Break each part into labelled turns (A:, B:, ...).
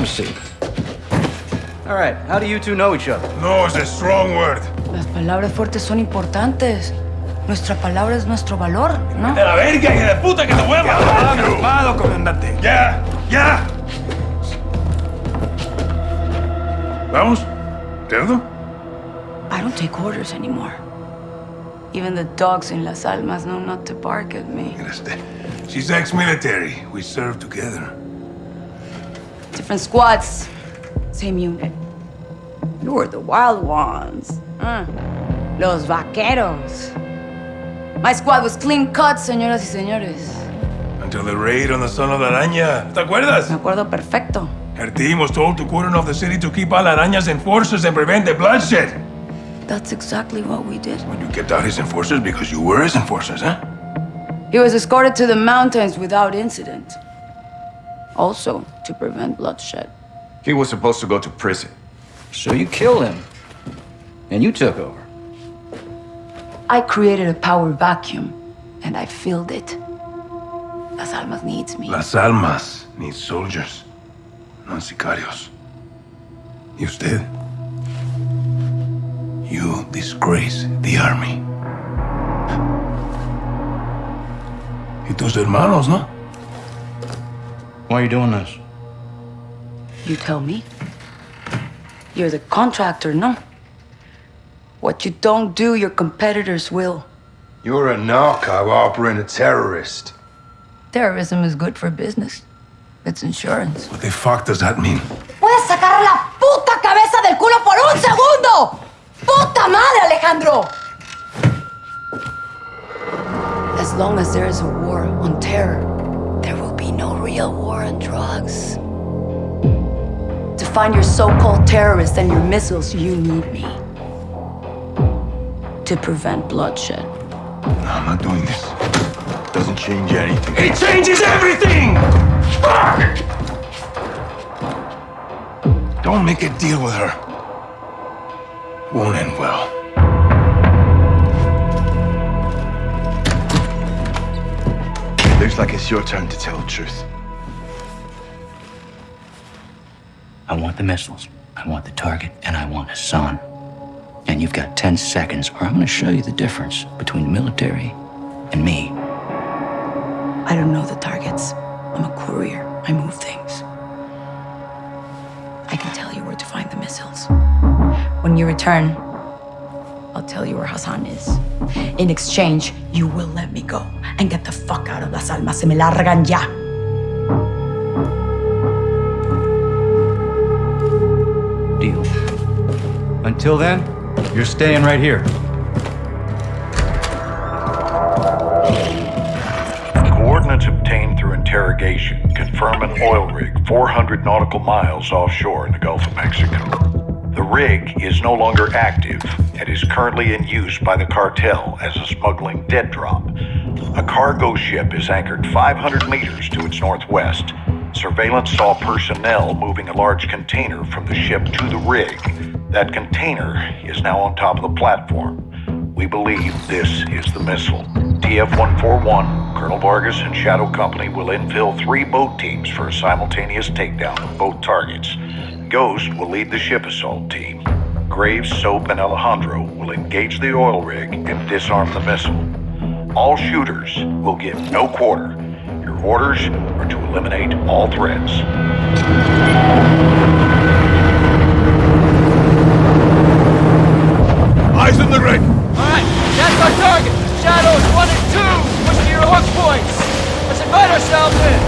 A: A seat. All right, how do you two know each other?
B: No is a strong word.
C: Las palabras fuertes son importantes. Nuestra palabra es nuestro valor, ¿no?
B: ¡De la verga, hija de puta, que te voy a matar!
D: Calmado, comandante.
B: ¡Ya! ¡Ya! ¿Vamos? ¿Cerdo?
C: I don't take orders anymore. Even the dogs in Las Almas know not to bark at me.
B: She's ex-military. We served together.
C: Different squads, same unit. You were the wild ones. Uh, los vaqueros. My squad was clean cut, señoras y señores.
B: Until the raid on the son of la araña. ¿Te acuerdas?
C: Me acuerdo perfecto.
B: Her team was told to cordon off the city to keep all arañas enforcers and prevent the bloodshed.
C: That's exactly what we did.
B: When you kept out his enforcers because you were his enforcers, huh?
C: He was escorted to the mountains without incident. Also, to prevent bloodshed.
D: He was supposed to go to prison.
A: So you killed him. And you took over.
C: I created a power vacuum, and I filled it. Las Almas needs me.
B: Las Almas needs soldiers, not sicarios. You usted? You disgrace the army. Y tus hermanos, ¿no?
A: Why are you doing this?
C: You tell me. You're the contractor, no? What you don't do, your competitors will.
E: You're a narco operating a terrorist.
C: Terrorism is good for business. It's insurance.
B: What the fuck does that mean?
C: ¡Puedes sacar la puta cabeza del culo por un segundo! ¡Puta madre, Alejandro! As long as there is a war on terror, there will be no real war on drugs. To find your so-called terrorists and your missiles, you need me. To prevent bloodshed.
E: No, I'm not doing this. It Doesn't change anything.
B: It changes everything! Fuck! Don't make a deal with her. Won't end well.
E: Looks like it's your turn to tell the truth.
F: I want the missiles, I want the target, and I want Hassan. And you've got 10 seconds, or I'm gonna show you the difference between the military and me.
C: I don't know the targets. I'm a courier. I move things. I can tell you where to find the missiles. When you return, I'll tell you where Hassan is. In exchange, you will let me go and get the fuck out of Las Almas. Se me largan ya.
A: Deal. Until then, you're staying right here.
G: Coordinates obtained through interrogation confirm an oil rig 400 nautical miles offshore in the Gulf of Mexico. The rig is no longer active and is currently in use by the cartel as a smuggling dead drop. A cargo ship is anchored 500 meters to its northwest. Surveillance saw personnel moving a large container from the ship to the rig. That container is now on top of the platform. We believe this is the missile. TF-141, Colonel Vargas and Shadow Company will infill three boat teams for a simultaneous takedown of both targets. Ghost will lead the ship assault team. Graves, Soap, and Alejandro will engage the oil rig and disarm the missile. All shooters will get no quarter. Your orders are to eliminate all threats.
B: Eyes on the rig!
H: Alright, that's our target. Shadows 1 and 2. Push to your hook points. Let's invite ourselves in.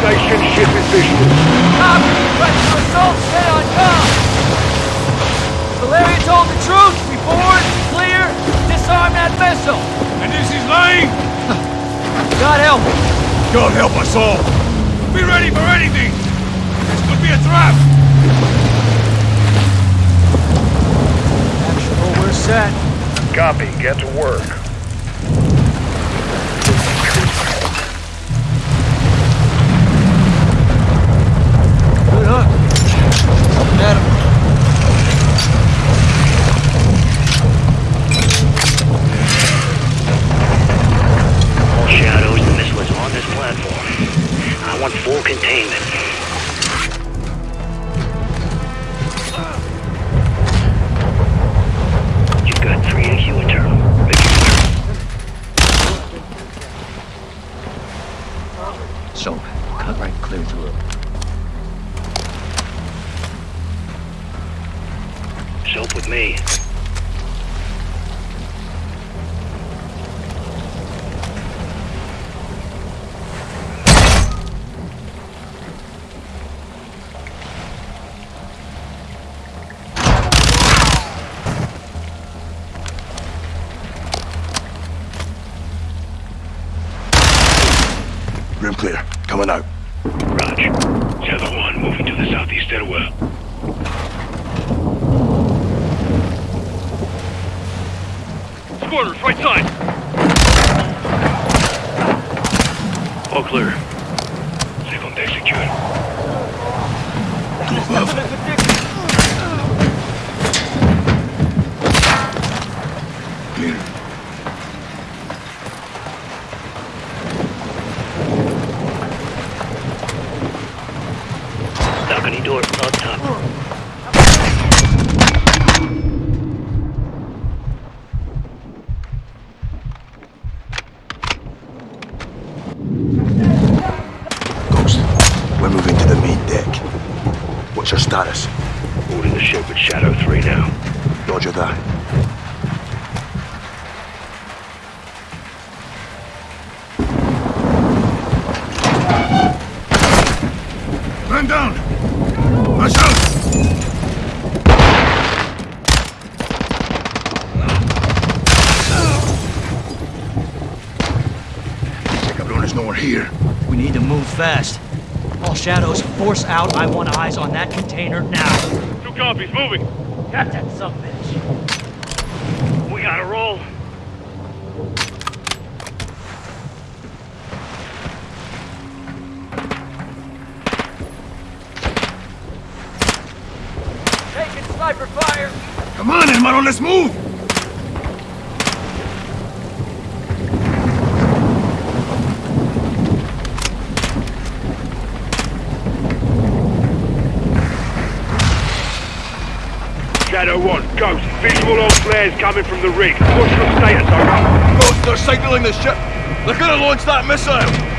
B: Station ship is visual.
H: Copy. Ready to assault. Stay on com. Valeria told the truth. We board, clear, disarm that missile.
B: And this is lying?
H: God help me.
B: God help us all. Be ready for anything. This could be a trap.
H: Actual, we're set.
G: Copy. Get to work.
I: Me. Squatters! All clear. Second deck secured.
B: Clear.
I: Balcony door up top.
B: Ghost, we're moving to the main deck. What's your status?
I: Holding the ship with Shadow 3 now.
B: Roger that. Man down! Watch out! Cabrón is nowhere here.
A: We need to move fast. All shadows, force out. I want eyes on that container now.
I: Two copies, moving!
A: Got that some bitch.
I: We gotta roll.
A: Taking sniper fire.
B: Come on, hermano, let's move!
I: Shadow 1, Ghost. Visual on flares coming from the rig. What's your status, over?
H: Ghost, they're signaling the ship. They're gonna launch that missile.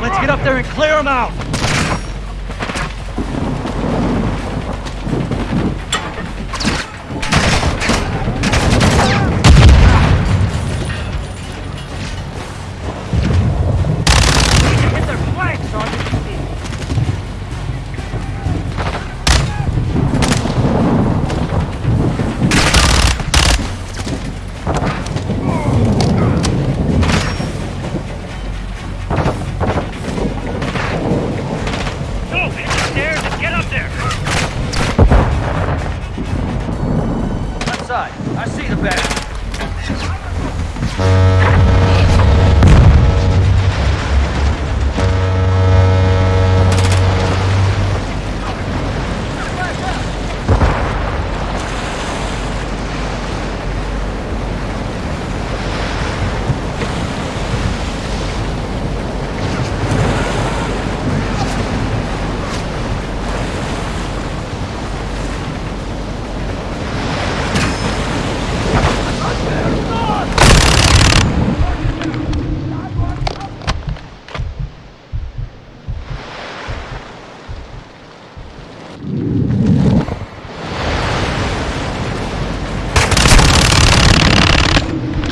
A: Let's get up there and clear them out!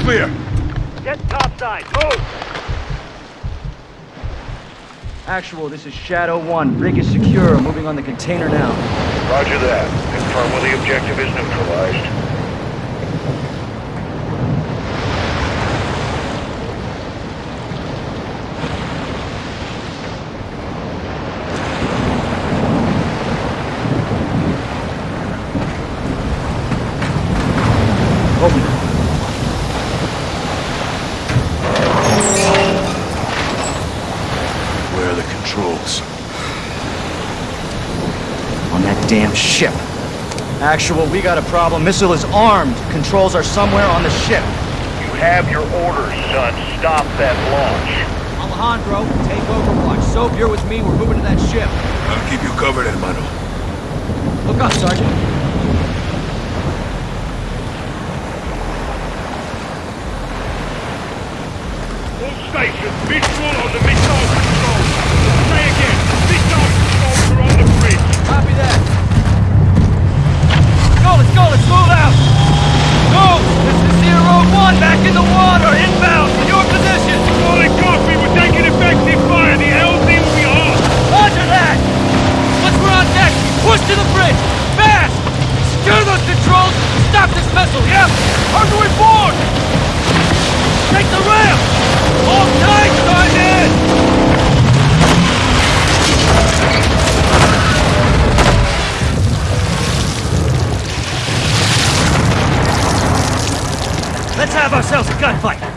A: clear. Get
I: topside. Move!
J: Actual, this is Shadow 1. Rig is secure. Moving on the container now.
K: Roger that. Confirm whether the objective is neutralized.
J: Actual, we got a problem. Missile is armed. Controls are somewhere on the ship.
K: You have your orders, son. Stop that launch.
A: Alejandro, take overwatch. Soap, you're with me. We're moving to that ship.
B: I'll keep you covered, hermano.
J: Look up, Sergeant.
I: All stations, visual on the missile control. Say again, missile controls are on the bridge.
A: Copy that. Go, let's go, let's move out. Go! This is Zero One, back in the water, inbound, in your position.
I: Solid copy, we're taking effective fire. The LZ will be off.
A: Roger that! Once we're on deck, push to the bridge! Fast! Secure those controls! Stop this missile, yep! Hard to board! Take the ramp! Hold tight, Sergeant! Have ourselves a gunfight!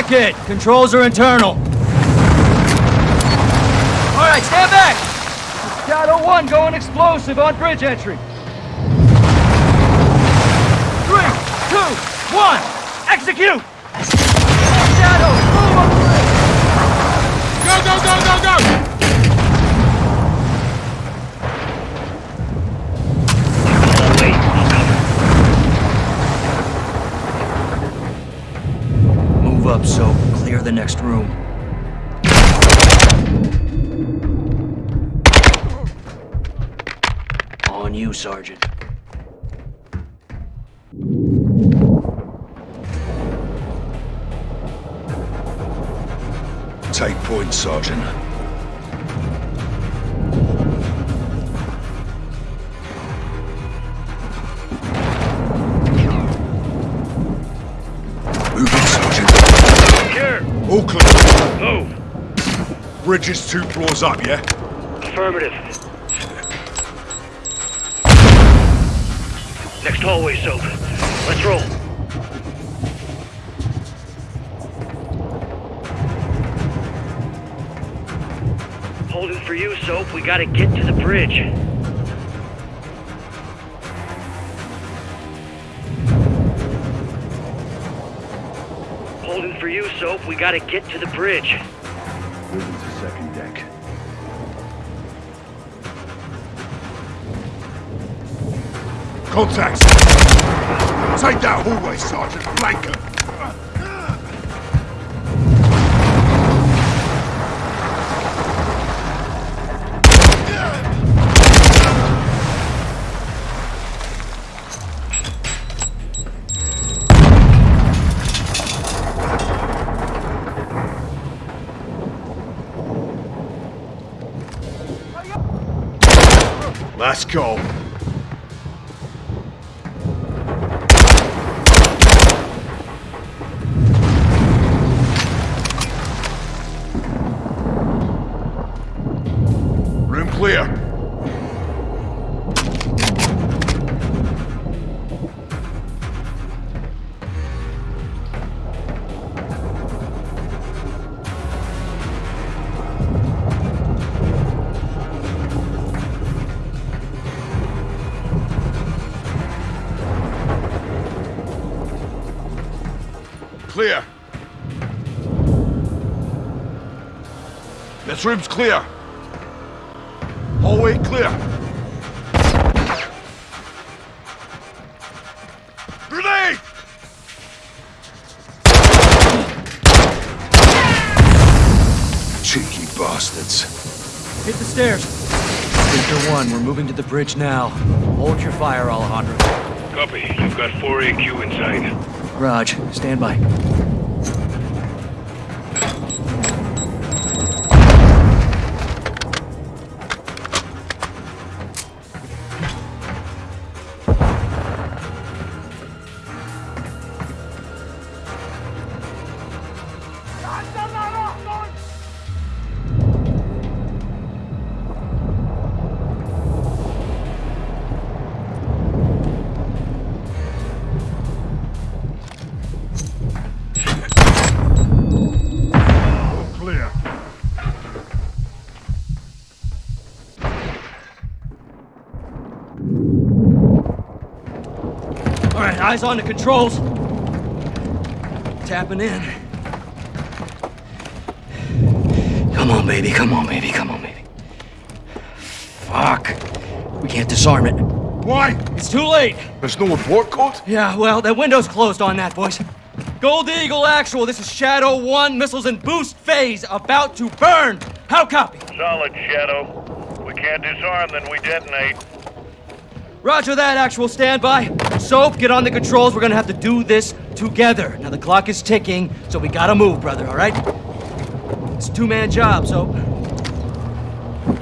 I: It!
A: Controls are internal. Alright, stand back! Shadow 1 going explosive on bridge entry. Three, two, one, execute! Shadow, move up, so clear the next room. On you, Sergeant.
E: Take point, Sergeant. All clear.
I: Move.
E: Bridge is two floors up, yeah?
I: Affirmative. Next hallway, Soap. Let's roll. Holding for you, Soap. We gotta get to the bridge. Holding for you, Soap. We gotta get to the bridge.
B: Moving to second deck.
E: Contacts! Take that hallway, Sergeant. Flank Let's go. This room's clear. Hallway clear. Grenade! Cheeky bastards.
A: Hit the stairs. Victor 1, we're moving to the bridge now. Hold your fire, Alejandro.
I: Copy. You've got 4 AQ inside.
A: Raj, stand by. Eyes on the controls. Tapping in. Come on, baby. Come on, baby. Come on, baby. Fuck. We can't disarm it.
E: Why?
A: It's too late.
E: There's no report code?
A: Yeah, well, that window's closed on that, boys. Gold Eagle Actual, this is Shadow 1, missiles in boost phase, about to burn. How copy?
I: Solid, Shadow. We can't disarm, then we detonate.
A: Roger that, Actual, standby. Soap, get on the controls. We're gonna have to do this together. Now, the clock is ticking, so we gotta move, brother, all right? It's a two-man job, so...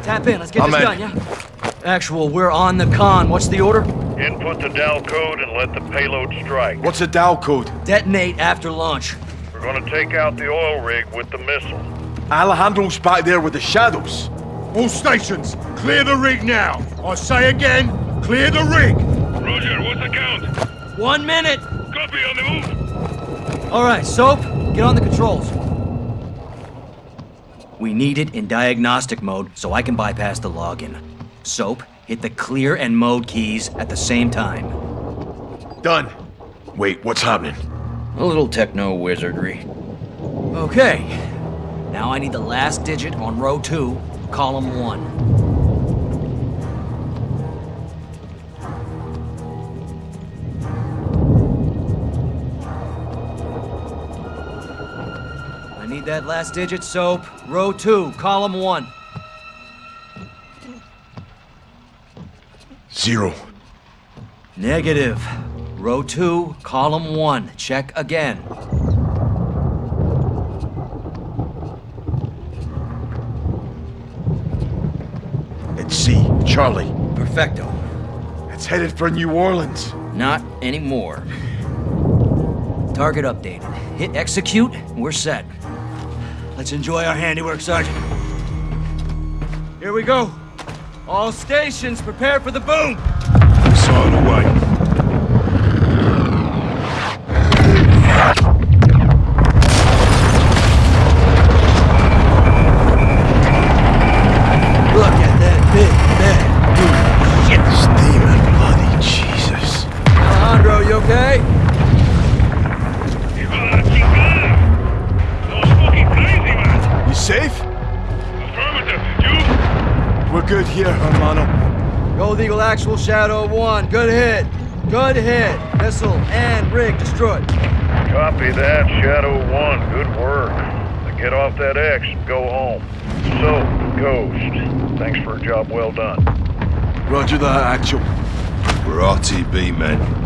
A: Tap in, let's get
B: I'm
A: this
B: in.
A: done, yeah? Actual, we're on the con. What's the order?
I: Input the DAL code and let the payload strike.
B: What's the DAL code?
A: Detonate after launch.
I: We're gonna take out the oil rig with the missile.
B: Alejandro's back there with the shadows.
E: All stations, clear the rig now. I say again, clear the rig.
I: Roger, what's the count?
A: One minute.
I: Copy on the move.
A: All right, Soap, get on the controls. We need it in diagnostic mode so I can bypass the login. Soap, hit the clear and mode keys at the same time.
E: Done. Wait, what's happening?
F: A little techno wizardry.
A: Okay. Now I need the last digit on row two, column one. That last digit, Soap. Row two, column one.
E: Zero.
A: Negative. Row two, column one. Check again.
E: It's C. Charlie.
A: Perfecto.
E: It's headed for New Orleans.
F: Not anymore.
A: Target updated. Hit execute, we're set. Let's enjoy our handiwork, Sergeant. Here we go. All stations, prepare for the boom! Actual Shadow 1, good hit. Good hit. Missile and rig destroyed.
G: Copy that, Shadow 1. Good work. Now get off that X and go home. So, Ghost, thanks for a job well done.
E: Roger that, actual.
B: We're RTB, men.